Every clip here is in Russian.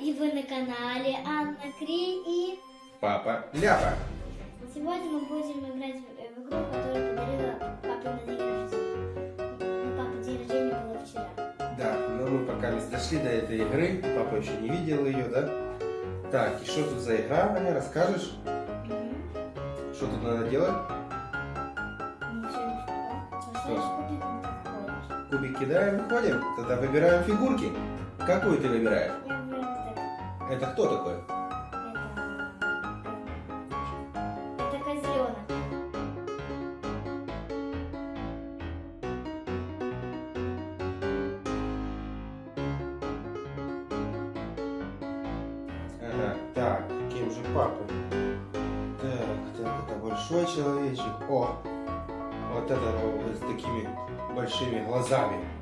И вы на канале Анна Кри и... Папа Ляпа. Сегодня мы будем играть в в игру, которую подарила папе на день рождения. Ну, папа день рождения было вчера. Да, но мы пока не дошли до этой игры. Папа еще не видел ее, да? Так, и что тут за игра, Аня, расскажешь? Что тут надо делать? Хочешь. Кубик кидаем, выходим. Тогда выбираем фигурки. Какую ты выбираешь? Это кто такой? Это... Это козленок. Ага, так, кем же папа? Так, так, это большой человечек. О, вот это вот с такими большими глазами.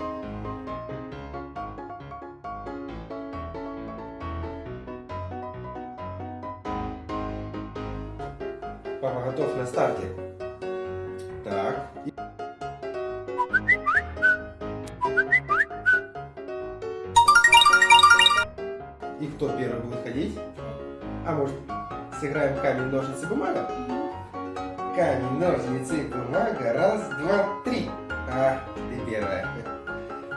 Старте. Так. и- кто первый будет ходить? А может, сыграем камень, ножницы, бумага? Камень, ножницы, бумага. Раз, два, три. А, ты первая.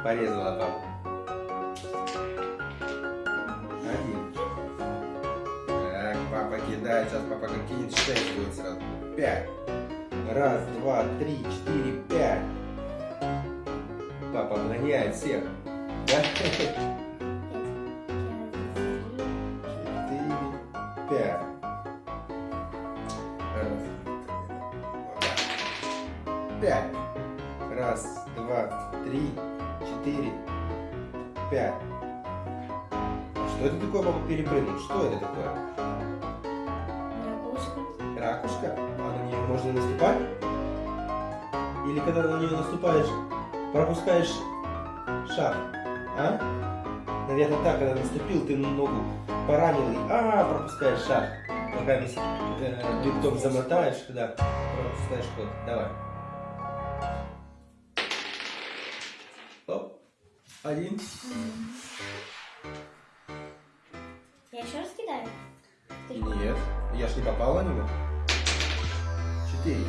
Порезала папу. Кидает. Сейчас папа кинет, шесть будет сразу. Пять. Раз, два, три, четыре, пять. Папа обгоняет всех. Да? Четыре, пять. Раз. Пять. Раз, два, три, четыре, пять. Что это такое, папа, перепрыгнул? Что это такое? Ракушка. А на нее можно наступать? Или когда на нее наступаешь, пропускаешь шаг? А? Наверное, так, когда наступил, ты ногу поранил и а, пропускаешь шаг. Пока э, бинтом замотаешь, да, пропускаешь ход. Давай. Оп. Один. Я еще раз кидаю? Нет, я ж не попал на него. Четыре.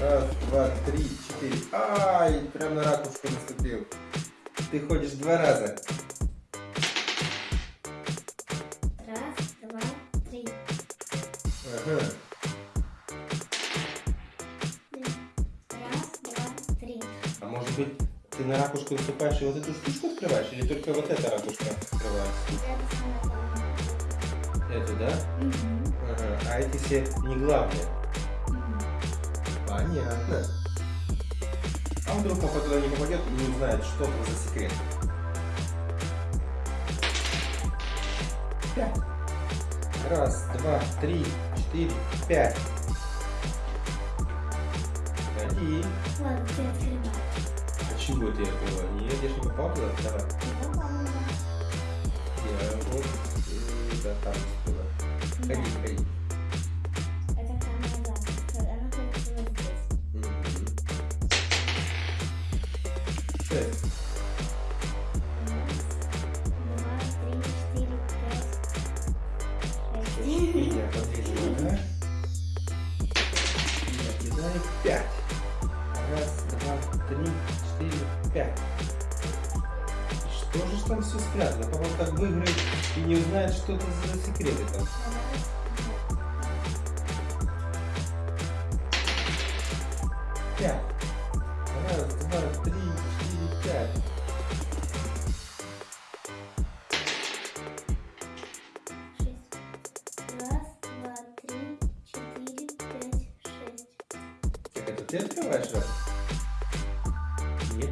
Раз, два, три, четыре. Ай, прям на ракушку наступил. Ты ходишь два раза. Раз, два, три. Ага. Раз, два, три. А может быть, ты на ракушку наступаешь и вот эту штучку открываешь? Или только вот эта ракушка открывается? Эту, да? Мгм. Ага. А эти все не главные. Понятно. А вдруг папа туда не попадет и не узнает, что это за секрет? Пять. Раз, два, три, четыре, пять. Один. Ладно, ты открывай. Почему это я открываю? Нет, я ж не попал туда. Давай. Я вот э, да, там. Ходи, ходи. Пять, шесть. Я пять. Раз, два, три, четыре, пять. Что же там все спрятано? Папа так выиграет и не узнает, что это за секреты там. Пять. Раз, два, три, четыре, пять.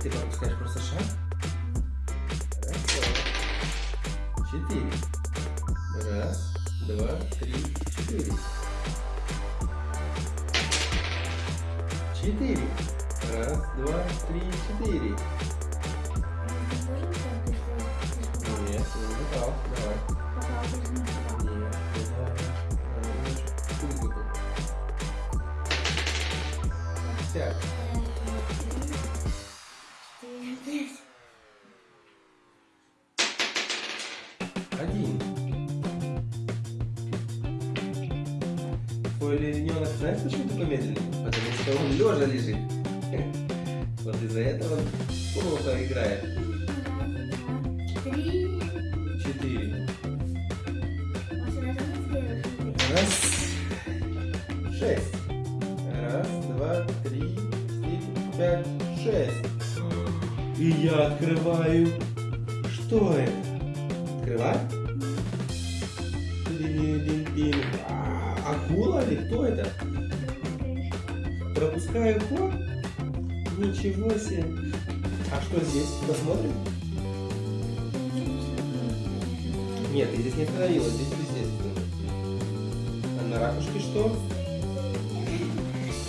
Ты пропускаешь просто шаг. Раз, два, четыре. Раз, два, три, четыре. Четыре. Раз, два, три, четыре. Твой ребенок знаешь, почему такой медленный? Потому что он лежа лежит. Вот из-за этого он плохо играет. Три. Четыре. Раз. Шесть. Раз, два, три, четыре, пять, шесть. И я открываю. Что это? Открывай. Тин-тин-тин. Акула или кто это? Пропускаю ход? Ничего себе. А что здесь? Посмотрим? Нет, ты здесь не остановилась, здесь естественно. А на ракушке что?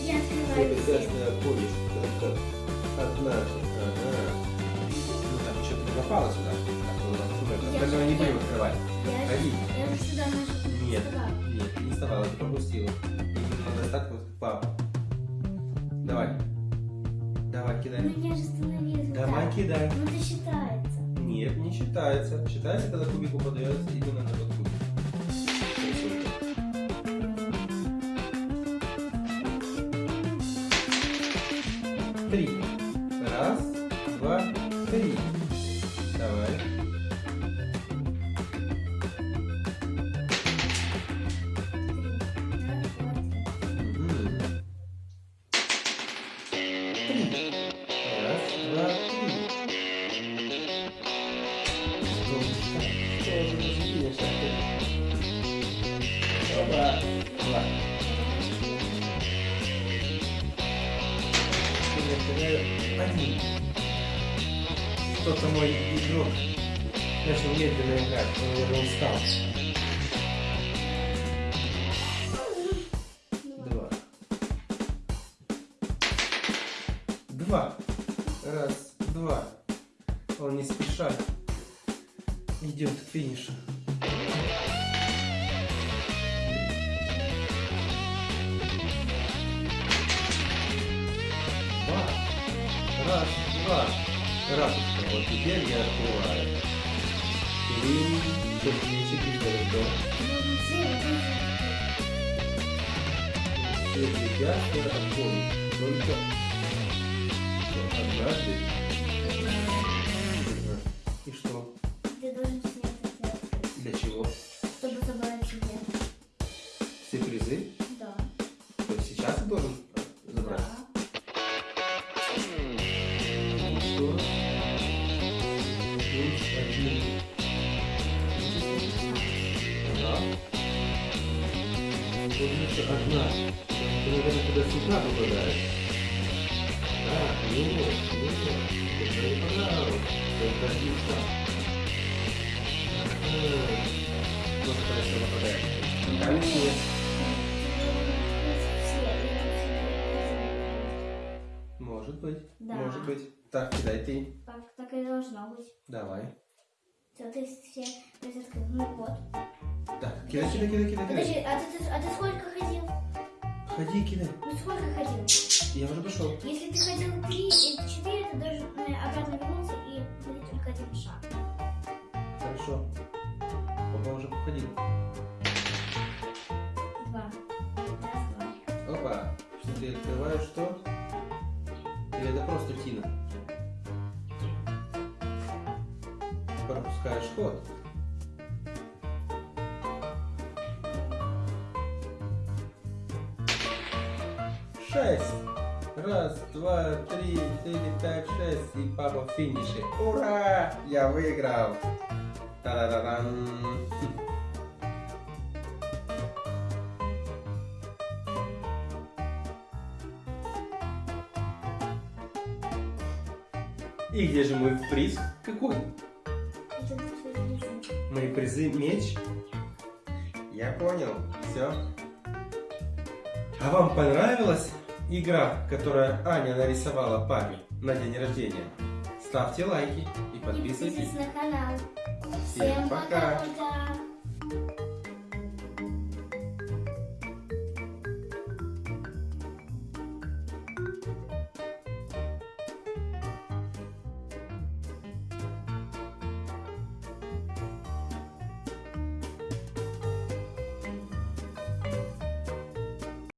Я открываю прекрасная повесть. Только однажды. Ага. Ну так, не попала сюда. Так, ну ладно, супер. Я Остальное не будем открывать. Я Ходи. Я же сюда нажала. Нет, нет, не вставала, ты пропустила. И надо так вот, папа. Давай. Давай, кидай. Ну я же остановилась. вот Давай, так. кидай. Ну это считается. Нет, не считается. Считается, когда кубик упадается именно на тот кубик. Три. Три. Раз, два, три. Что же разделишь опять? Опа. Два. Один. Кто-то мой игрок начал медленно играть, он, наверное, устал. Два. Раз, два. Ракушка. Вот теперь я открываю. Три, вот Все препятствия отходят. Только однажды. Туда сюда попадаешь. Да, нет, нет. Только не пожалуйста. Только один шаг. Ага. Вот это все попадает. Может быть. Да. Может быть. Так, кидай ты. Так, так и должно быть. Давай. Все, ты все розетки. Ну вот. Так, кидай, кидай, кидай, кидай, Подожди, а ты, а ты сколько ходил? Ходи, кидай. Ну сколько ходил? Я уже пошел. Если ты ходил три и четыре, ты должен обратно вернуться и ходить только один шаг. Хорошо. Папа уже походил. Два. Раз, два. Опа. Что ты открываешь что? Или это просто тина? Пропускаешь ход. Шесть. Раз, два, три, четыре, пять, шесть. И папа в финише. Ура! Я выиграл. Та-да-да-дам. И где же мой приз? Какой? Мои призы меч? Я понял. Все. А вам понравилась игра, которую Аня нарисовала папе на день рождения. Ставьте лайки и подписывайтесь, и подписывайтесь на канал. Всем, Всем пока! пока.